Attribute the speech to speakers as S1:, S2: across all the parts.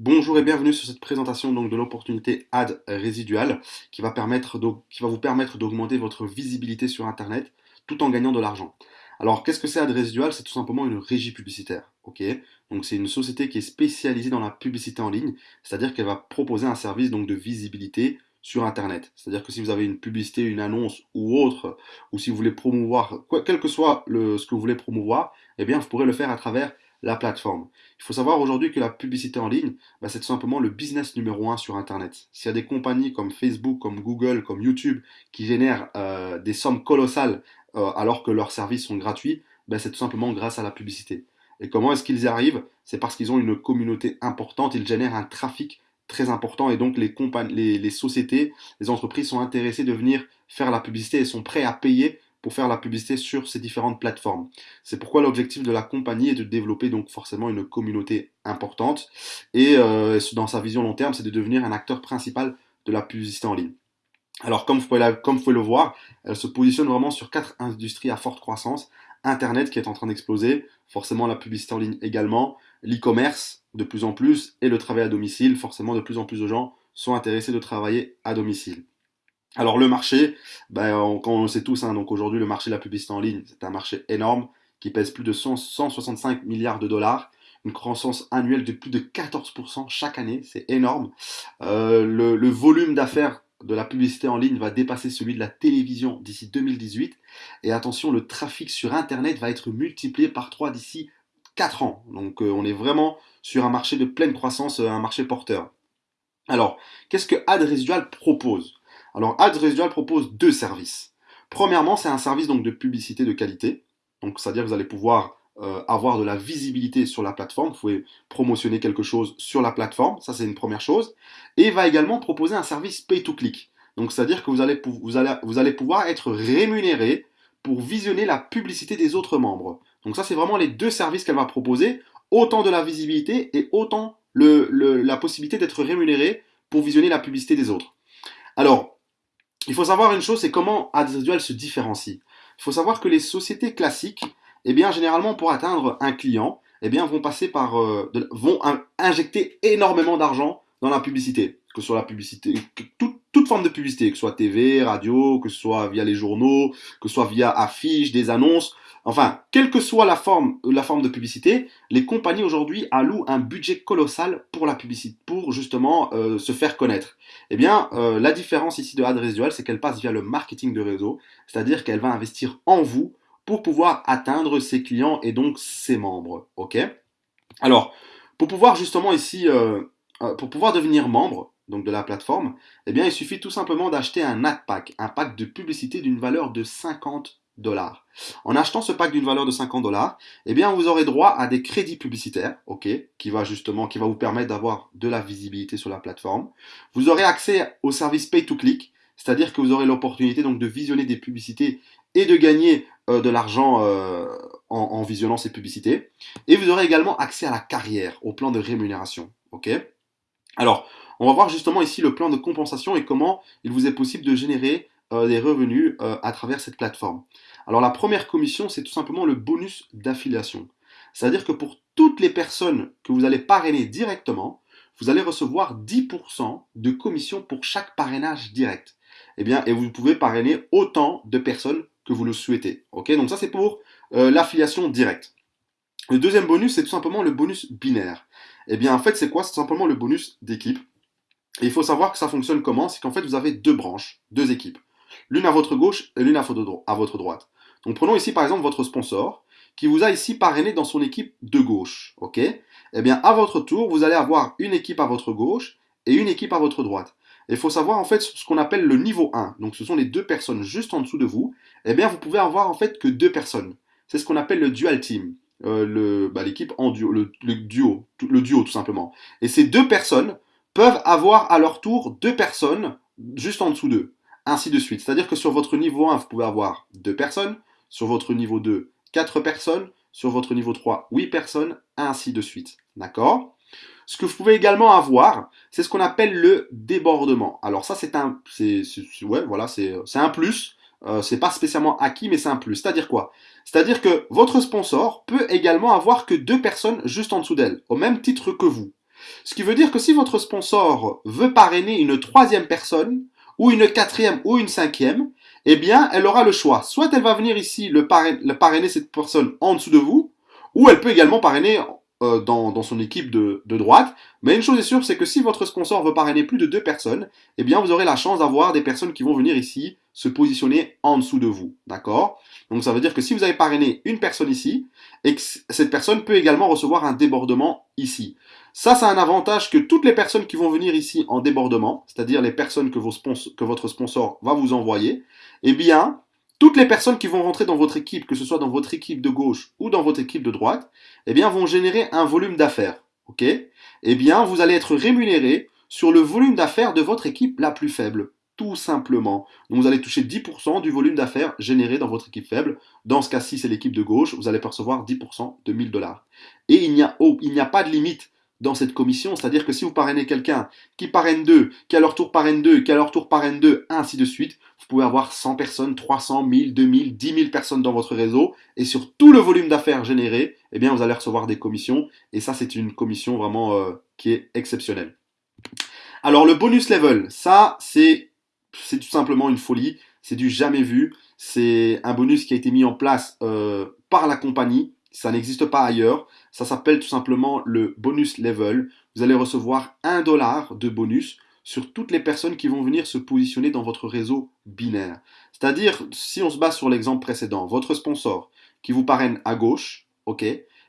S1: Bonjour et bienvenue sur cette présentation donc de l'opportunité ad résiduale qui va, permettre qui va vous permettre d'augmenter votre visibilité sur Internet tout en gagnant de l'argent. Alors qu'est-ce que c'est ad résidual? C'est tout simplement une régie publicitaire. c'est une société qui est spécialisée dans la publicité en ligne, c'est-à-dire qu'elle va proposer un service de visibilité sur Internet. C'est-à-dire que si vous avez une publicité, une annonce ou autre, ou si vous voulez promouvoir, quel que soit ce que vous voulez promouvoir, eh bien vous pourrez le faire à travers la plateforme. Il faut savoir aujourd'hui que la publicité en ligne, bah, c'est tout simplement le business numéro un sur Internet. S'il y a des compagnies comme Facebook, comme Google, comme YouTube qui génèrent euh, des sommes colossales euh, alors que leurs services sont gratuits, bah, c'est tout simplement grâce à la publicité. Et comment est-ce qu'ils y arrivent? C'est parce qu'ils ont une communauté importante, ils génèrent un trafic très important et donc les, les, les sociétés, les entreprises sont intéressées de venir faire la publicité et sont prêts à payer pour faire la publicité sur ces différentes plateformes. C'est pourquoi l'objectif de la compagnie est de développer donc forcément une communauté importante et euh, dans sa vision long terme, c'est de devenir un acteur principal de la publicité en ligne. Alors comme vous, pouvez comme vous pouvez le voir, elle se positionne vraiment sur quatre industries à forte croissance. Internet qui est en train d'exploser, forcément la publicité en ligne également, l'e-commerce de plus en plus et le travail à domicile. Forcément de plus en plus de gens sont intéressés de travailler à domicile. Alors le marché, ben, on, le sait tous, hein, donc aujourd'hui le marché de la publicité en ligne, c'est un marché énorme qui pèse plus de 165 milliards de dollars, une croissance annuelle de plus de 14% chaque année, c'est énorme. Euh, le, volume d'affaires de la publicité en ligne va dépasser celui de la télévision d'ici 2018. Et attention, le trafic sur Internet va être multiplié par 3 d'ici 4 ans. Donc euh, on est vraiment sur un marché de pleine croissance, euh, un marché porteur. Alors, qu'est-ce que Ad Residual propose? Alors Ads Residual propose deux services. Premièrement, c'est un service donc de publicité de qualité. Donc c'est-à-dire que vous allez pouvoir euh, avoir de la visibilité sur la plateforme. Vous pouvez promotionner quelque chose sur la plateforme. Ça, c'est une première chose. Et il va également proposer un service pay-to-click. Donc c'est-à-dire que vous allez, vous, allez, vous allez pouvoir être rémunéré pour visionner la publicité des autres membres. Donc ça, c'est vraiment les deux services qu'elle va proposer. Autant de la visibilité et autant le, la possibilité d'être rémunéré pour visionner la publicité des autres. Alors, il faut savoir une chose, c'est comment Residual se différencie. Il faut savoir que les sociétés classiques, eh bien, généralement, pour atteindre un client, eh bien, vont passer par, euh, vont injecter énormément d'argent dans la publicité, que soit la publicité, toute forme de publicité, que ce soit TV, radio, que ce soit via les journaux, que ce soit via affiches, des annonces, Enfin, quelle que soit la forme, la forme de publicité, les compagnies aujourd'hui allouent un budget colossal pour la publicité, pour justement euh, se faire connaître. Eh bien, euh, la différence ici de Ad Residual, c'est qu'elle passe via le marketing de réseau, c'est-à-dire qu'elle va investir en vous pour pouvoir atteindre ses clients et donc ses membres. Ok? Alors, pour pouvoir justement ici, euh, pour pouvoir devenir membre, donc de la plateforme, eh bien, il suffit tout simplement d'acheter un ad pack, un pack de publicité d'une valeur de 50 dollars. En achetant ce pack d'une valeur de 50 dollars, eh bien, vous aurez droit à des crédits publicitaires, ok, qui va justement, qui va vous permettre d'avoir de la visibilité sur la plateforme. Vous aurez accès au service pay to click, c'est-à-dire que vous aurez l'opportunité donc de visionner des publicités et de gagner euh, de l'argent euh, en, en, visionnant ces publicités. Et vous aurez également accès à la carrière, au plan de rémunération, ok. Alors, on va voir justement ici le plan de compensation et comment il vous est possible de générer euh, des revenus euh, à travers cette plateforme. Alors la première commission, c'est tout simplement le bonus d'affiliation. C'est-à-dire que pour toutes les personnes que vous allez parrainer directement, vous allez recevoir 10% de commission pour chaque parrainage direct. Et eh bien, et vous pouvez parrainer autant de personnes que vous le souhaitez. Ok, donc ça c'est pour euh, l'affiliation directe. Le deuxième bonus, c'est tout simplement le bonus binaire. Et eh bien, en fait, c'est quoi? C'est simplement le bonus d'équipe. Et il faut savoir que ça fonctionne comment? C'est qu'en fait, vous avez deux branches, deux équipes l'une à votre gauche et l'une à votre droite. Donc prenons ici par exemple votre sponsor qui vous a ici parrainé dans son équipe de gauche. ok? Eh bien à votre tour, vous allez avoir une équipe à votre gauche et une équipe à votre droite. Il faut savoir en fait ce qu'on appelle le niveau 1. Donc ce sont les deux personnes juste en dessous de vous. Eh bien vous pouvez avoir en fait que deux personnes. C'est ce qu'on appelle le dual team. Euh, bah, l'équipe en duo, le, duo, le duo tout simplement. Et ces deux personnes peuvent avoir à leur tour deux personnes juste en dessous d'eux ainsi de suite. C'est-à-dire que sur votre niveau 1, vous pouvez avoir 2 personnes, sur votre niveau 2, 4 personnes, sur votre niveau 3, 8 personnes, ainsi de suite. D'accord? Ce que vous pouvez également avoir, c'est ce qu'on appelle le débordement. Alors ça, c'est un, c'est, ouais, voilà, c'est un plus. Euh, c'est pas spécialement acquis, mais c'est un plus. C'est-à-dire quoi? C'est-à-dire que votre sponsor peut également avoir que deux personnes juste en dessous d'elle, au même titre que vous. Ce qui veut dire que si votre sponsor veut parrainer une troisième personne, ou une quatrième, ou une cinquième, eh bien, elle aura le choix. Soit elle va venir ici le parrainer, cette personne en dessous de vous, ou elle peut également parrainer euh, dans, son équipe de, droite. Mais une chose est sûre, c'est que si votre sponsor veut parrainer plus de deux personnes, eh bien, vous aurez la chance d'avoir des personnes qui vont venir ici se positionner en dessous de vous. D'accord? Donc, ça veut dire que si vous avez parrainé une personne ici, cette personne peut également recevoir un débordement ici. Ça, c'est un avantage que toutes les personnes qui vont venir ici en débordement, c'est-à-dire les personnes que, votre sponsor va vous envoyer, eh bien, toutes les personnes qui vont rentrer dans votre équipe, que ce soit dans votre équipe de gauche ou dans votre équipe de droite, eh bien, vont générer un volume d'affaires. OK? Eh bien, vous allez être rémunéré sur le volume d'affaires de votre équipe la plus faible. Tout simplement. Donc, vous allez toucher 10% du volume d'affaires généré dans votre équipe faible. Dans ce cas-ci, c'est l'équipe de gauche. Vous allez percevoir 10% de 1000 dollars. Et il n'y a pas de limite dans cette commission, c'est-à-dire que si vous parrainez quelqu'un qui parraine deux, qui à leur tour parraine deux, qui à leur tour parraine deux, ainsi de suite, vous pouvez avoir 100 personnes, 300, 1000, 2000, 10 000 personnes dans votre réseau, et sur tout le volume d'affaires généré, eh bien vous allez recevoir des commissions, et ça c'est une commission vraiment euh, qui est exceptionnelle. Alors le bonus level, ça c'est tout simplement une folie, c'est du jamais vu, c'est un bonus qui a été mis en place euh, par la compagnie, ça n'existe pas ailleurs. Ça s'appelle tout simplement le bonus level. Vous allez recevoir un dollar de bonus sur toutes les personnes qui vont venir se positionner dans votre réseau binaire. C'est-à-dire, si on se base sur l'exemple précédent, votre sponsor qui vous parraine à gauche, ok,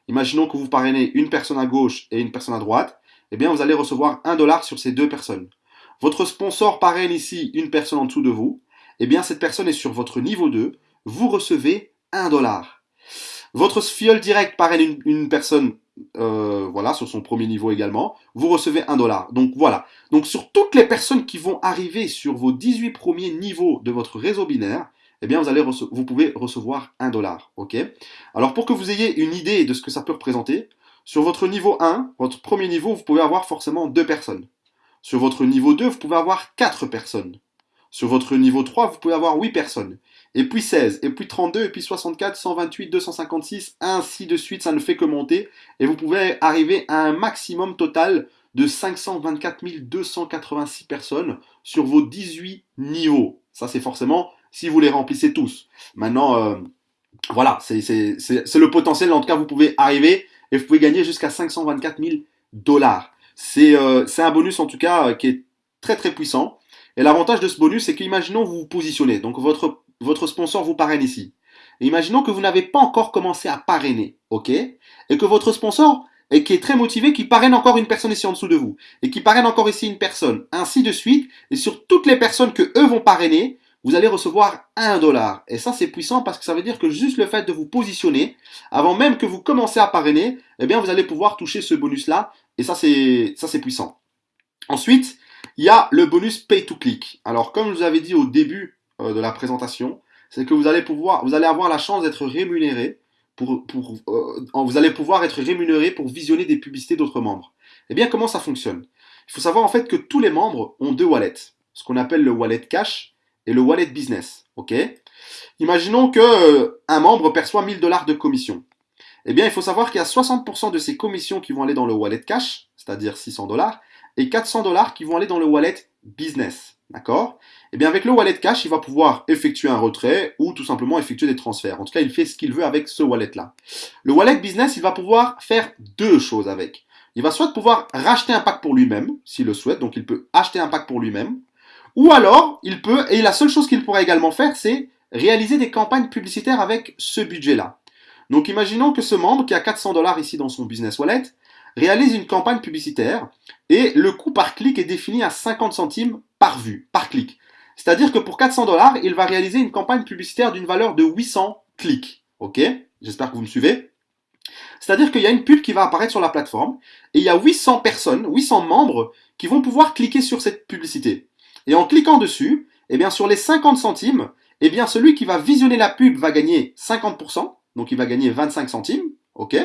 S1: imaginons que vous parrainez une personne à gauche et une personne à droite, eh bien vous allez recevoir un dollar sur ces deux personnes. Votre sponsor parraine ici une personne en dessous de vous, eh bien cette personne est sur votre niveau 2, vous recevez un dollar. Votre fiole direct parraine une, personne euh, voilà, sur son premier niveau également, vous recevez un dollar. Donc voilà. Donc sur toutes les personnes qui vont arriver sur vos 18 premiers niveaux de votre réseau binaire, eh bien vous, allez vous pouvez recevoir un dollar. ok? Alors pour que vous ayez une idée de ce que ça peut représenter, sur votre niveau 1, votre premier niveau, vous pouvez avoir forcément deux personnes. Sur votre niveau 2, vous pouvez avoir quatre personnes. Sur votre niveau 3, vous pouvez avoir 8 personnes et puis 16, et puis 32, et puis 64, 128, 256, ainsi de suite, ça ne fait que monter, et vous pouvez arriver à un maximum total de 524 286 personnes sur vos 18 niveaux. Ça, c'est forcément si vous les remplissez tous. Maintenant, euh, voilà, c'est le potentiel, en tout cas, vous pouvez arriver, et vous pouvez gagner jusqu'à 524 000 dollars. Euh, c'est un bonus, en tout cas, qui est très très puissant. Et l'avantage de ce bonus, c'est qu'imaginons vous vous positionnez, donc votre votre sponsor vous parraine ici. imaginons que vous n'avez pas encore commencé à parrainer, ok? Et que votre sponsor, et qui est très motivé, qui parraine encore une personne ici en dessous de vous, et qui parraine encore ici une personne, ainsi de suite, et sur toutes les personnes que eux vont parrainer, vous allez recevoir un dollar. Et ça, c'est puissant parce que ça veut dire que juste le fait de vous positionner, avant même que vous commencez à parrainer, eh bien, vous allez pouvoir toucher ce bonus-là. Et ça, c'est, ça, c'est puissant. Ensuite, il y a le bonus pay to click. Alors, comme je vous avais dit au début euh, de la présentation, c'est que vous allez pouvoir, vous allez avoir la chance d'être rémunéré pour, euh, vous allez pouvoir être rémunéré pour visionner des publicités d'autres membres. Eh bien, comment ça fonctionne? Il faut savoir en fait que tous les membres ont deux wallets, ce qu'on appelle le wallet cash et le wallet business. Ok? Imaginons que euh, un membre perçoit 1000 dollars de commission. Eh bien, il faut savoir qu'il y a 60% de ces commissions qui vont aller dans le wallet cash, c'est-à-dire 600 dollars, et 400 dollars qui vont aller dans le wallet business. D'accord? Eh bien avec le wallet cash, il va pouvoir effectuer un retrait ou tout simplement effectuer des transferts. En tout cas, il fait ce qu'il veut avec ce wallet-là. Le wallet business, il va pouvoir faire deux choses avec. Il va soit pouvoir racheter un pack pour lui-même, s'il le souhaite, donc il peut acheter un pack pour lui-même. Ou alors, il peut, et la seule chose qu'il pourrait également faire, c'est réaliser des campagnes publicitaires avec ce budget-là. Donc imaginons que ce membre qui a 400 dollars ici dans son business wallet réalise une campagne publicitaire et le coût par clic est défini à 50 centimes par vue, par clic. C'est-à-dire que pour 400 dollars, il va réaliser une campagne publicitaire d'une valeur de 800 clics. Ok? J'espère que vous me suivez. C'est-à-dire qu'il y a une pub qui va apparaître sur la plateforme et il y a 800 personnes, 800 membres qui vont pouvoir cliquer sur cette publicité. Et en cliquant dessus, eh bien sur les 50 centimes, eh bien celui qui va visionner la pub va gagner 50%, donc il va gagner 25 centimes, ok?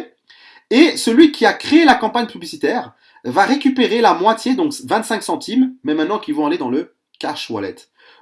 S1: Et celui qui a créé la campagne publicitaire va récupérer la moitié, donc 25 centimes, mais maintenant qui vont aller dans le cash wallet.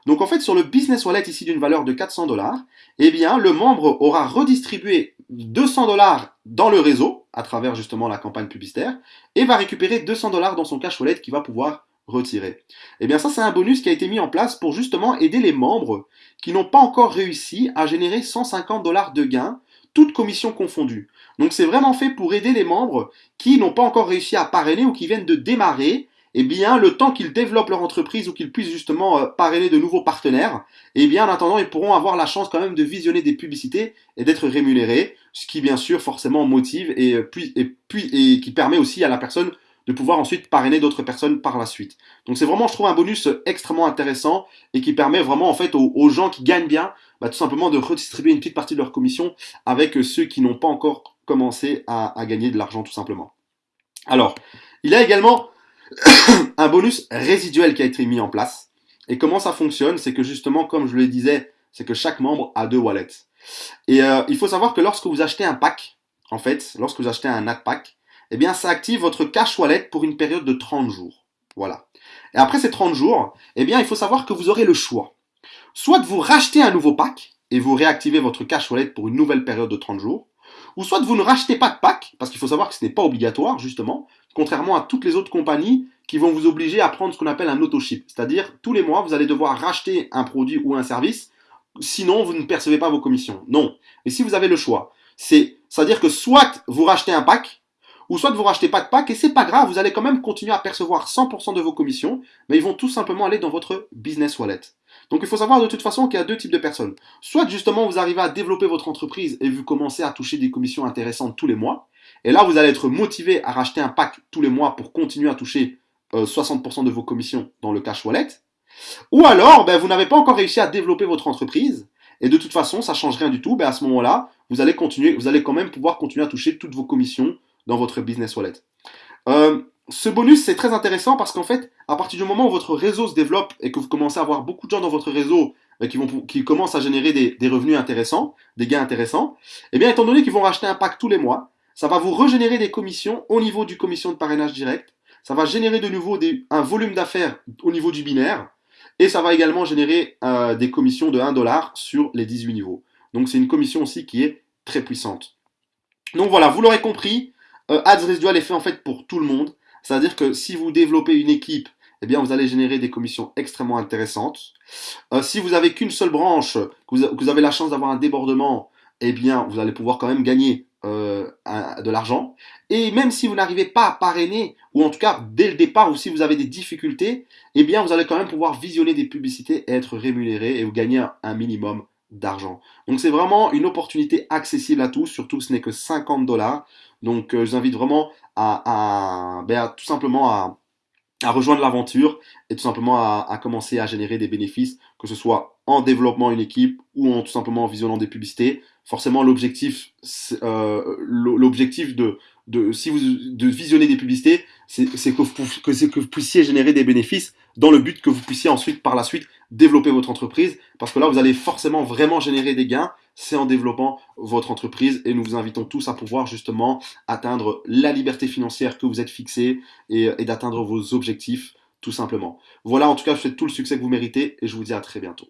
S1: Donc en fait, sur le business wallet ici d'une valeur de 400 dollars, eh bien, le membre aura redistribué 200 dollars dans le réseau, à travers justement la campagne publicitaire, et va récupérer 200 dollars dans son cash wallet qu'il va pouvoir retirer. Et eh bien ça, c'est un bonus qui a été mis en place pour justement aider les membres qui n'ont pas encore réussi à générer 150 dollars de gains, toutes commissions confondues. Donc c'est vraiment fait pour aider les membres qui n'ont pas encore réussi à parrainer ou qui viennent de démarrer eh bien, le temps qu'ils développent leur entreprise ou qu'ils puissent justement euh, parrainer de nouveaux partenaires, eh bien, en attendant, ils pourront avoir la chance quand même de visionner des publicités et d'être rémunérés, ce qui, bien sûr, forcément motive et, euh, puis, et, puis, et qui permet aussi à la personne de pouvoir ensuite parrainer d'autres personnes par la suite. Donc c'est vraiment, je trouve, un bonus extrêmement intéressant et qui permet vraiment, en fait, aux, gens qui gagnent bien, bah, tout simplement de redistribuer une petite partie de leur commission avec ceux qui n'ont pas encore commencé à, gagner de l'argent, tout simplement. Alors, il y a également un bonus résiduel qui a été mis en place. Et comment ça fonctionne C'est que justement, comme je le disais, c'est que chaque membre a deux wallets. Et euh, il faut savoir que lorsque vous achetez un pack, en fait, lorsque vous achetez un NAT pack, eh bien, ça active votre cash wallet pour une période de 30 jours. Voilà. Et après ces 30 jours, eh bien, il faut savoir que vous aurez le choix. Soit vous racheter un nouveau pack et vous réactivez votre cash wallet pour une nouvelle période de 30 jours, ou soit vous ne rachetez pas de pack, parce qu'il faut savoir que ce n'est pas obligatoire, justement, contrairement à toutes les autres compagnies qui vont vous obliger à prendre ce qu'on appelle un auto-ship. C'est-à-dire, tous les mois, vous allez devoir racheter un produit ou un service, sinon vous ne percevez pas vos commissions. Non. Et si vous avez le choix, c'est, c'est-à-dire que soit vous rachetez un pack, ou soit vous rachetez pas de pack, et c'est pas grave, vous allez quand même continuer à percevoir 100% de vos commissions, mais ils vont tout simplement aller dans votre business wallet. Donc il faut savoir de toute façon qu'il y a deux types de personnes. Soit justement vous arrivez à développer votre entreprise et vous commencez à toucher des commissions intéressantes tous les mois. Et là vous allez être motivé à racheter un pack tous les mois pour continuer à toucher 60% euh, de vos commissions dans le cash wallet. Ou alors ben, vous n'avez pas encore réussi à développer votre entreprise et de toute façon ça change rien du tout. Ben, à ce moment-là vous allez continuer, vous allez quand même pouvoir continuer à toucher toutes vos commissions dans votre business wallet. Euh, ce bonus, c'est très intéressant parce qu'en fait, à partir du moment où votre réseau se développe et que vous commencez à avoir beaucoup de gens dans votre réseau euh, qui, vont, qui commencent à générer des, revenus intéressants, des gains intéressants, eh bien, étant donné qu'ils vont racheter un pack tous les mois, ça va vous régénérer des commissions au niveau du commission de parrainage direct. Ça va générer de nouveau un volume d'affaires au niveau du binaire. Et ça va également générer euh, des commissions de 1 dollar sur les 18 niveaux. Donc c'est une commission aussi qui est très puissante. Donc voilà, vous l'aurez compris, euh, Ads Residual est fait en fait pour tout le monde. C'est-à-dire que si vous développez une équipe, eh vous allez générer des commissions extrêmement intéressantes. Euh, si vous avez qu'une seule branche, que vous, avez la chance d'avoir un débordement, eh bien, vous allez pouvoir quand même gagner euh, de l'argent. Et même si vous n'arrivez pas à parrainer, ou en tout cas dès le départ, ou si vous avez des difficultés, eh vous allez quand même pouvoir visionner des publicités et être rémunéré et vous gagner un minimum d'argent. Donc c'est vraiment une opportunité accessible à tous, surtout ce n'est que 50 dollars. Donc euh, je vous invite vraiment à, ben, tout simplement à, rejoindre l'aventure et tout simplement à, commencer à générer des bénéfices, que ce soit en développant une équipe ou en tout simplement en visionnant des publicités. Forcément, l'objectif, euh, l'objectif de, si vous, de visionner des publicités, c'est que vous puissiez générer des bénéfices dans le but que vous puissiez ensuite, par la suite, développer votre entreprise. Parce que là, vous allez forcément vraiment générer des gains. C'est en développant votre entreprise. Et nous vous invitons tous à pouvoir justement atteindre la liberté financière que vous êtes fixé et, et d'atteindre vos objectifs tout simplement. Voilà, en tout cas, je vous souhaite tout le succès que vous méritez et je vous dis à très bientôt.